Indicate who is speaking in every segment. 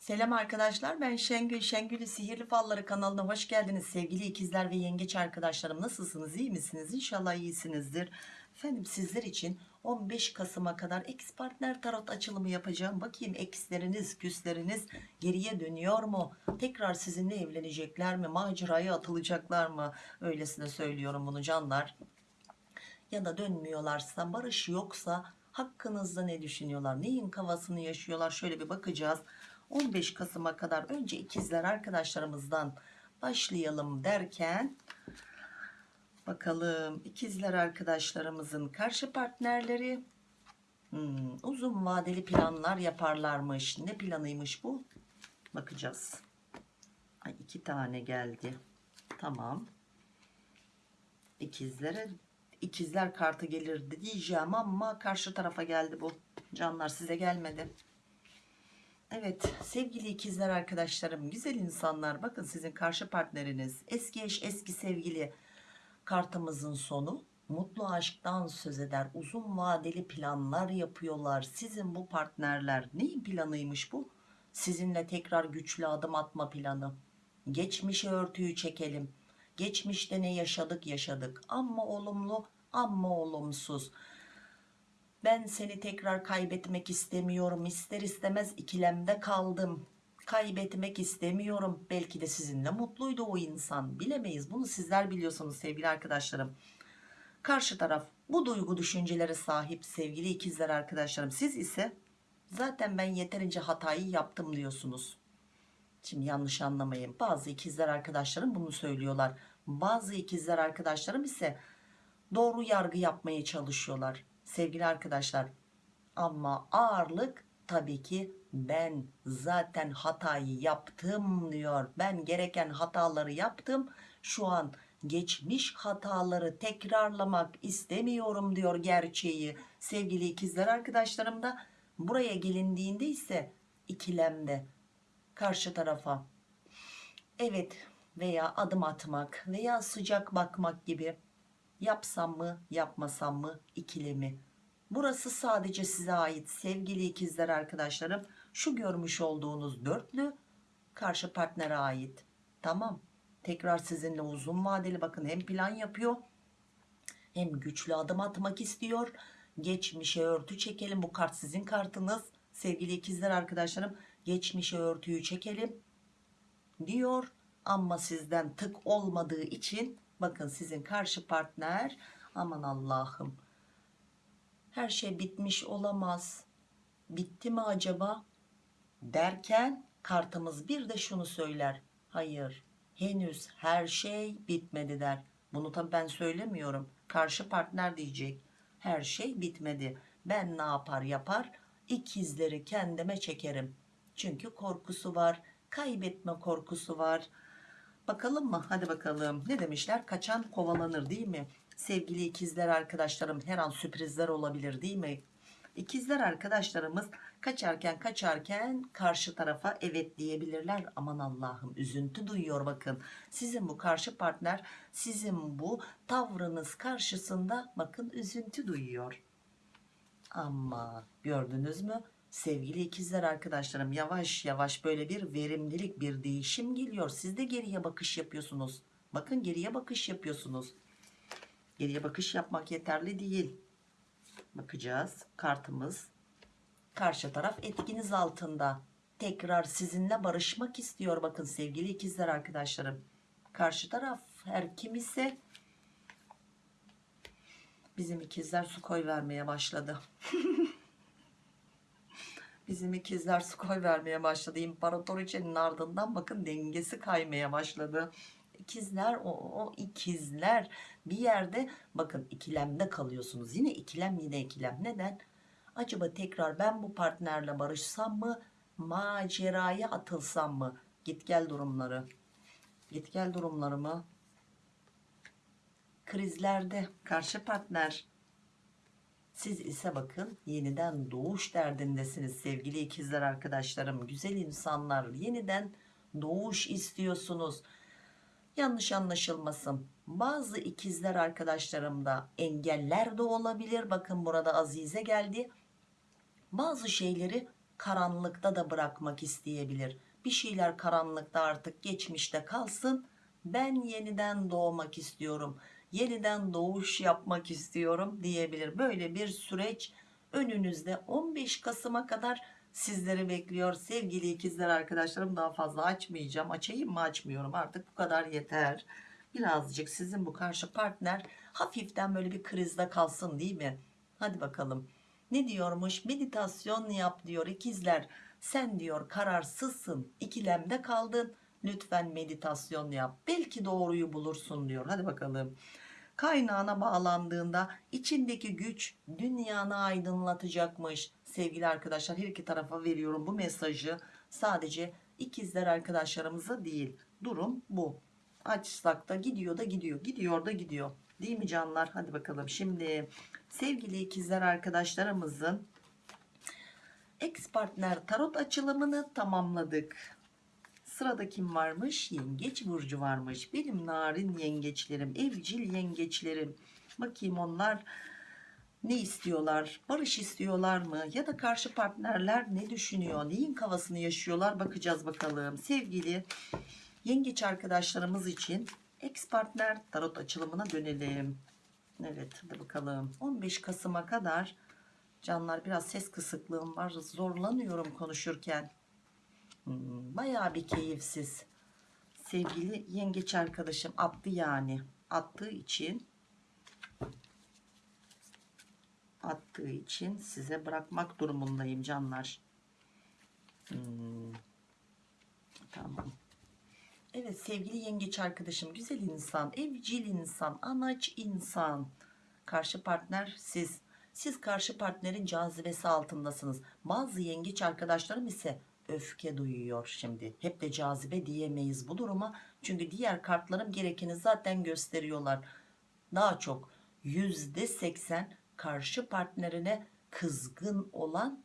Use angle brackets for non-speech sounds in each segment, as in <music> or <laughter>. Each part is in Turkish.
Speaker 1: Selam arkadaşlar ben Şengül. Şengül'ü Sihirli Falları kanalına hoş geldiniz. Sevgili ikizler ve yengeç arkadaşlarım nasılsınız? İyi misiniz? İnşallah iyisinizdir. Efendim sizler için 15 Kasım'a kadar ex partner tarot açılımı yapacağım. Bakayım eksleriniz küsleriniz geriye dönüyor mu? Tekrar sizinle evlenecekler mi? Maceraya atılacaklar mı? Öylesine söylüyorum bunu canlar. Ya da dönmüyorlarsa barış yoksa hakkınızda ne düşünüyorlar? Neyin kafasını yaşıyorlar? Şöyle bir bakacağız 15 Kasım'a kadar önce ikizler arkadaşlarımızdan başlayalım derken bakalım ikizler arkadaşlarımızın karşı partnerleri hmm, uzun vadeli planlar yaparlarmış. Ne planıymış bu? Bakacağız. Ay, iki tane geldi. Tamam. İkizlere ikizler kartı gelirdi diyeceğim ama karşı tarafa geldi bu. Canlar size gelmedi Evet sevgili ikizler arkadaşlarım güzel insanlar. Bakın sizin karşı partneriniz eski eş eski sevgili kartımızın sonu. Mutlu aşktan söz eder uzun vadeli planlar yapıyorlar. Sizin bu partnerler neyin planıymış bu? Sizinle tekrar güçlü adım atma planı. Geçmişe örtüyü çekelim. Geçmişte ne yaşadık yaşadık. Ama olumlu ama olumsuz ben seni tekrar kaybetmek istemiyorum. İster istemez ikilemde kaldım. Kaybetmek istemiyorum. Belki de sizinle mutluydu o insan. Bilemeyiz. Bunu sizler biliyorsunuz sevgili arkadaşlarım. Karşı taraf bu duygu düşüncelere sahip sevgili ikizler arkadaşlarım. Siz ise zaten ben yeterince hatayı yaptım diyorsunuz. Şimdi yanlış anlamayın. Bazı ikizler arkadaşlarım bunu söylüyorlar. Bazı ikizler arkadaşlarım ise doğru yargı yapmaya çalışıyorlar sevgili arkadaşlar ama ağırlık tabii ki ben zaten hatayı yaptım diyor. Ben gereken hataları yaptım. Şu an geçmiş hataları tekrarlamak istemiyorum diyor gerçeği. Sevgili ikizler arkadaşlarım da buraya gelindiğinde ise ikilemde karşı tarafa evet veya adım atmak veya sıcak bakmak gibi yapsam mı yapmasam mı ikilemi? Burası sadece size ait sevgili ikizler arkadaşlarım. Şu görmüş olduğunuz dörtlü karşı partnere ait. Tamam. Tekrar sizinle uzun vadeli bakın hem plan yapıyor hem güçlü adım atmak istiyor. Geçmişe örtü çekelim. Bu kart sizin kartınız. Sevgili ikizler arkadaşlarım geçmişe örtüyü çekelim diyor. Ama sizden tık olmadığı için bakın sizin karşı partner. Aman Allah'ım. Her şey bitmiş olamaz. Bitti mi acaba? Derken kartımız bir de şunu söyler. Hayır henüz her şey bitmedi der. Bunu tabi ben söylemiyorum. Karşı partner diyecek. Her şey bitmedi. Ben ne yapar yapar ikizleri kendime çekerim. Çünkü korkusu var. Kaybetme korkusu var bakalım mı? Hadi bakalım. Ne demişler? Kaçan kovalanır değil mi? Sevgili ikizler arkadaşlarım her an sürprizler olabilir değil mi? İkizler arkadaşlarımız kaçarken kaçarken karşı tarafa evet diyebilirler. Aman Allah'ım üzüntü duyuyor bakın. Sizin bu karşı partner sizin bu tavrınız karşısında bakın üzüntü duyuyor. Ama gördünüz mü sevgili ikizler arkadaşlarım yavaş yavaş böyle bir verimlilik bir değişim geliyor. Siz de geriye bakış yapıyorsunuz. Bakın geriye bakış yapıyorsunuz. Geriye bakış yapmak yeterli değil. Bakacağız. Kartımız karşı taraf etkiniz altında. Tekrar sizinle barışmak istiyor bakın sevgili ikizler arkadaşlarım. Karşı taraf her kim ise bizim ikizler su koy vermeye başladı <laughs> bizim ikizler su koy vermeye başladı. İmparatoriçenin ardından bakın dengesi kaymaya başladı. İkizler o, o ikizler bir yerde bakın ikilemde kalıyorsunuz. Yine ikilem yine ikilem. Neden? Acaba tekrar ben bu partnerle barışsam mı maceraya atılsam mı? Git gel durumları. Git gel durumları mı krizlerde karşı partner siz ise bakın yeniden doğuş derdindesiniz sevgili ikizler arkadaşlarım güzel insanlar yeniden doğuş istiyorsunuz yanlış anlaşılmasın bazı ikizler arkadaşlarımda engeller de olabilir bakın burada Azize geldi bazı şeyleri karanlıkta da bırakmak isteyebilir. Bir şeyler karanlıkta artık geçmişte kalsın. Ben yeniden doğmak istiyorum. Yeniden doğuş yapmak istiyorum diyebilir. Böyle bir süreç önünüzde 15 Kasım'a kadar sizleri bekliyor. Sevgili ikizler arkadaşlarım daha fazla açmayacağım. Açayım mı açmıyorum artık bu kadar yeter. Birazcık sizin bu karşı partner hafiften böyle bir krizde kalsın değil mi? Hadi bakalım. Ne diyormuş? Meditasyon yap diyor ikizler. Sen diyor kararsızsın, ikilemde kaldın. Lütfen meditasyon yap. Belki doğruyu bulursun diyor. Hadi bakalım. Kaynağına bağlandığında içindeki güç dünyanı aydınlatacakmış. Sevgili arkadaşlar her iki tarafa veriyorum bu mesajı. Sadece ikizler arkadaşlarımıza değil. Durum bu. Açsak da gidiyor da gidiyor. Gidiyor da gidiyor. Değil mi canlar? Hadi bakalım. Şimdi sevgili ikizler arkadaşlarımızın ex partner tarot açılımını tamamladık. Sırada kim varmış? Yengeç burcu varmış. Benim narin yengeçlerim, evcil yengeçlerim. Bakayım onlar ne istiyorlar? Barış istiyorlar mı? Ya da karşı partnerler ne düşünüyor? Neyin kafasını yaşıyorlar? Bakacağız bakalım. Sevgili yengeç arkadaşlarımız için ex partner tarot açılımına dönelim. Evet hadi bakalım. 15 Kasım'a kadar canlar biraz ses kısıklığım var. Zorlanıyorum konuşurken. Hmm, bayağı bir keyifsiz. Sevgili yengeç arkadaşım attı yani. Attığı için attığı için size bırakmak durumundayım canlar. Hmm, Tamam. Evet sevgili yengeç arkadaşım güzel insan, evcil insan, anaç insan. Karşı partner siz. Siz karşı partnerin cazibesi altındasınız. Bazı yengeç arkadaşlarım ise öfke duyuyor şimdi. Hep de cazibe diyemeyiz bu duruma. Çünkü diğer kartlarım gerekeni zaten gösteriyorlar. Daha çok %80 karşı partnerine kızgın olan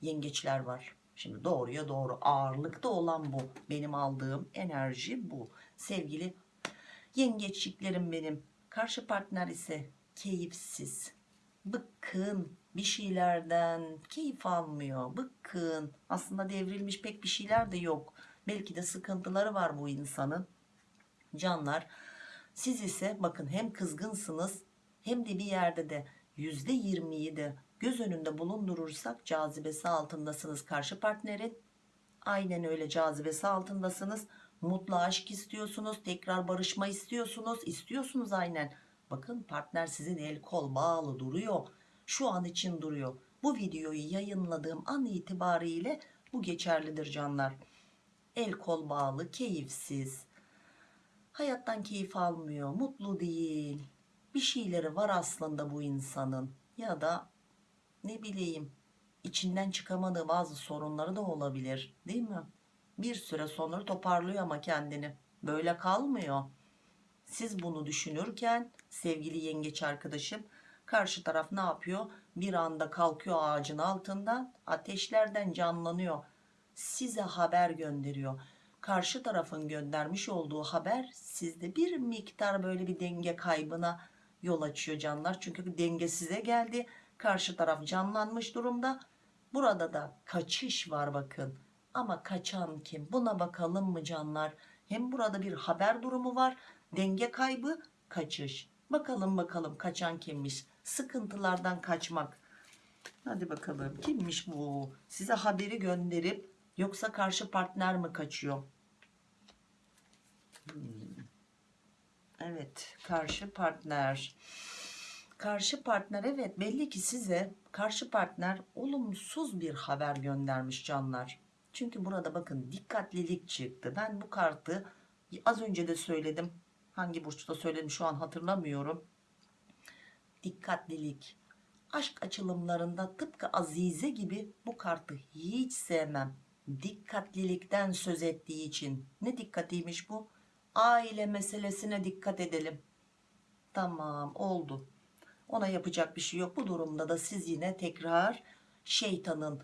Speaker 1: yengeçler var. Şimdi doğruya doğru ağırlıkta olan bu. Benim aldığım enerji bu. Sevgili yengeçliklerim benim. Karşı partner ise keyifsiz. Bıkkın bir şeylerden keyif almıyor. Bıkkın. Aslında devrilmiş pek bir şeyler de yok. Belki de sıkıntıları var bu insanın. Canlar siz ise bakın hem kızgınsınız hem de bir yerde de %20'yi de göz önünde bulundurursak cazibesi altındasınız karşı partnerin. Aynen öyle cazibesi altındasınız. Mutlu aşk istiyorsunuz. Tekrar barışma istiyorsunuz. İstiyorsunuz aynen. Bakın partner sizin el kol bağlı duruyor. Şu an için duruyor. Bu videoyu yayınladığım an itibariyle bu geçerlidir canlar. El kol bağlı, keyifsiz. Hayattan keyif almıyor, mutlu değil. Bir şeyleri var aslında bu insanın. Ya da ne bileyim içinden çıkamadığı bazı sorunları da olabilir değil mi? Bir süre sonra toparlıyor ama kendini. Böyle kalmıyor. Siz bunu düşünürken sevgili yengeç arkadaşım karşı taraf ne yapıyor? Bir anda kalkıyor ağacın altından ateşlerden canlanıyor. Size haber gönderiyor. Karşı tarafın göndermiş olduğu haber sizde bir miktar böyle bir denge kaybına yol açıyor canlar. Çünkü denge size geldi. Karşı taraf canlanmış durumda. Burada da kaçış var bakın. Ama kaçan kim? Buna bakalım mı canlar? Hem burada bir haber durumu var. Denge kaybı, kaçış. Bakalım bakalım kaçan kimmiş? Sıkıntılardan kaçmak. Hadi bakalım kimmiş bu? Size haberi gönderip yoksa karşı partner mi kaçıyor? Hmm. Evet, karşı partner. Karşı partner evet belli ki size karşı partner olumsuz bir haber göndermiş canlar. Çünkü burada bakın dikkatlilik çıktı. Ben bu kartı az önce de söyledim. Hangi burçta söyledim şu an hatırlamıyorum. Dikkatlilik. Aşk açılımlarında tıpkı Azize gibi bu kartı hiç sevmem. Dikkatlilikten söz ettiği için. Ne dikkatiymiş bu? Aile meselesine dikkat edelim. Tamam oldu. Ona yapacak bir şey yok. Bu durumda da siz yine tekrar şeytanın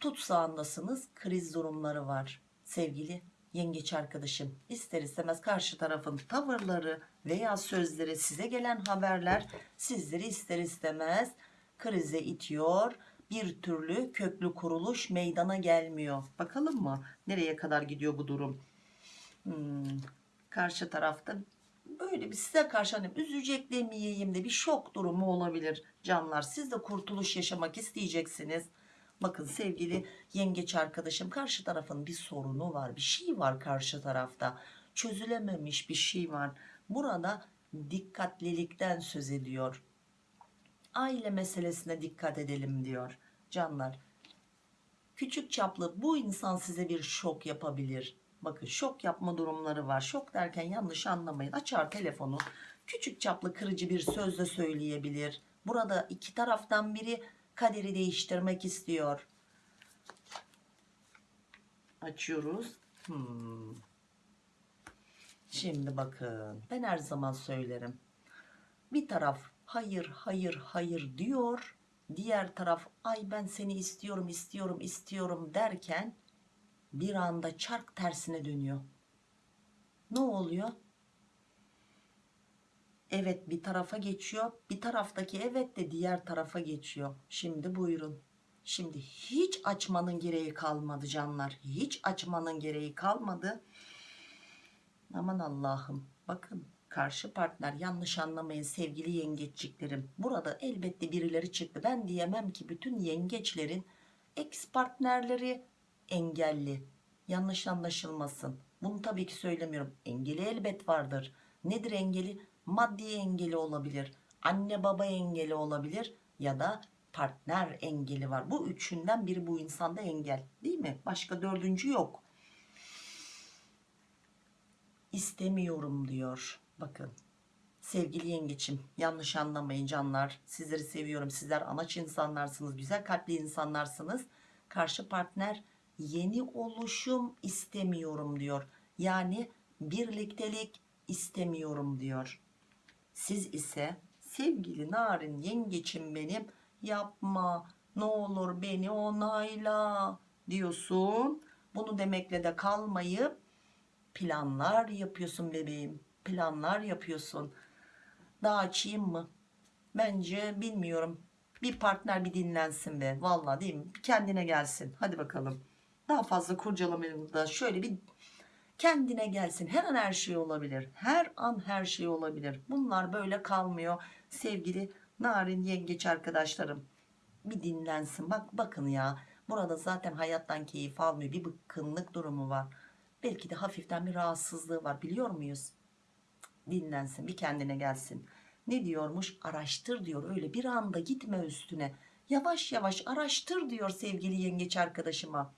Speaker 1: tutsağındasınız. Kriz durumları var. Sevgili yengeç arkadaşım ister istemez karşı tarafın tavırları veya sözleri size gelen haberler sizleri ister istemez krize itiyor. bir türlü köklü kuruluş meydana gelmiyor. Bakalım mı nereye kadar gidiyor bu durum? Hmm, karşı tarafta böyle bir size karşı hani üzecek demeyeyim de bir şok durumu olabilir canlar. Siz de kurtuluş yaşamak isteyeceksiniz. Bakın sevgili yengeç arkadaşım karşı tarafın bir sorunu var. Bir şey var karşı tarafta. Çözülememiş bir şey var. Burada dikkatlilikten söz ediyor. Aile meselesine dikkat edelim diyor canlar. Küçük çaplı bu insan size bir şok yapabilir. Bakın şok yapma durumları var. Şok derken yanlış anlamayın. Açar telefonu. Küçük çaplı kırıcı bir söz de söyleyebilir. Burada iki taraftan biri kaderi değiştirmek istiyor. Açıyoruz. Hmm. Şimdi bakın ben her zaman söylerim. Bir taraf hayır hayır hayır diyor. Diğer taraf ay ben seni istiyorum istiyorum istiyorum derken bir anda çark tersine dönüyor. Ne oluyor? Evet bir tarafa geçiyor. Bir taraftaki evet de diğer tarafa geçiyor. Şimdi buyurun. Şimdi hiç açmanın gereği kalmadı canlar. Hiç açmanın gereği kalmadı. Aman Allah'ım. Bakın karşı partner yanlış anlamayın sevgili yengeçliklerim. Burada elbette birileri çıktı. Ben diyemem ki bütün yengeçlerin ex partnerleri engelli. Yanlış anlaşılmasın. Bunu tabii ki söylemiyorum. Engeli elbet vardır. Nedir engeli? Maddi engeli olabilir. Anne baba engeli olabilir. Ya da partner engeli var. Bu üçünden biri bu insanda engel. Değil mi? Başka dördüncü yok. İstemiyorum diyor. Bakın. Sevgili yengeçim yanlış anlamayın canlar. Sizleri seviyorum. Sizler anaç insanlarsınız. Güzel kalpli insanlarsınız. Karşı partner yeni oluşum istemiyorum diyor. Yani birliktelik istemiyorum diyor. Siz ise sevgili narin yengeçim benim yapma ne olur beni onayla diyorsun. Bunu demekle de kalmayıp planlar yapıyorsun bebeğim. Planlar yapıyorsun. Daha açayım mı? Bence bilmiyorum. Bir partner bir dinlensin be. Vallahi değil mi? Bir kendine gelsin. Hadi bakalım. Daha fazla kurcalamayalım da şöyle bir kendine gelsin. Her an her şey olabilir. Her an her şey olabilir. Bunlar böyle kalmıyor. Sevgili narin yengeç arkadaşlarım. Bir dinlensin. Bak bakın ya. Burada zaten hayattan keyif almıyor. Bir bıkkınlık durumu var. Belki de hafiften bir rahatsızlığı var. Biliyor muyuz? Dinlensin. Bir kendine gelsin. Ne diyormuş? Araştır diyor. Öyle bir anda gitme üstüne. Yavaş yavaş araştır diyor sevgili yengeç arkadaşıma.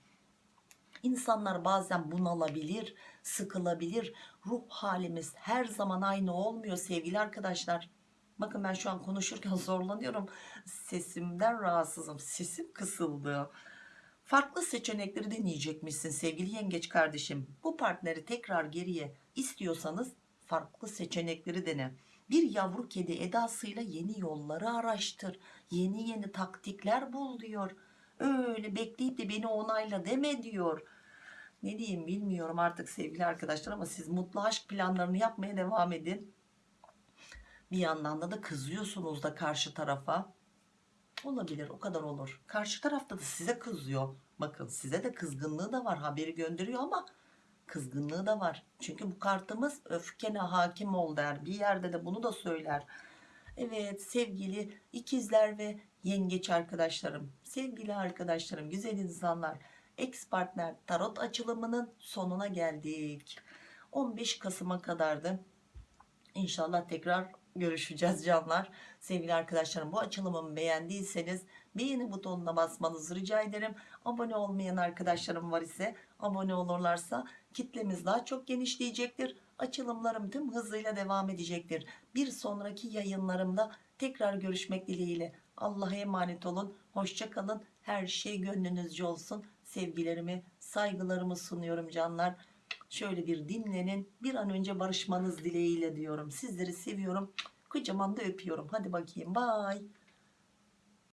Speaker 1: İnsanlar bazen bunalabilir, sıkılabilir. Ruh halimiz her zaman aynı olmuyor sevgili arkadaşlar. Bakın ben şu an konuşurken <laughs> zorlanıyorum. Sesimden rahatsızım. Sesim kısıldı. Farklı seçenekleri deneyecekmişsin sevgili yengeç kardeşim. Bu partneri tekrar geriye istiyorsanız farklı seçenekleri dene. Bir yavru kedi edasıyla yeni yolları araştır. Yeni yeni taktikler bul diyor. Öyle bekleyip de beni onayla deme diyor. Ne diyeyim bilmiyorum artık sevgili arkadaşlar ama siz mutlu aşk planlarını yapmaya devam edin. Bir yandan da da kızıyorsunuz da karşı tarafa. Olabilir o kadar olur. Karşı tarafta da size kızıyor. Bakın size de kızgınlığı da var haberi gönderiyor ama kızgınlığı da var. Çünkü bu kartımız öfkene hakim ol der. Bir yerde de bunu da söyler. Evet sevgili ikizler ve yengeç arkadaşlarım. Sevgili arkadaşlarım güzel insanlar. Ex partner tarot açılımının sonuna geldik. 15 Kasım'a kadardı. İnşallah tekrar görüşeceğiz canlar. Sevgili arkadaşlarım bu açılımımı beğendiyseniz beğeni butonuna basmanızı rica ederim. Abone olmayan arkadaşlarım var ise abone olurlarsa kitlemiz daha çok genişleyecektir. Açılımlarım tüm hızıyla devam edecektir. Bir sonraki yayınlarımda tekrar görüşmek dileğiyle. Allah'a emanet olun. Hoşçakalın. Her şey gönlünüzce olsun. Sevgilerimi, saygılarımı sunuyorum canlar. Şöyle bir dinlenin. Bir an önce barışmanız dileğiyle diyorum. Sizleri seviyorum. Kocaman da öpüyorum. Hadi bakayım. Bye.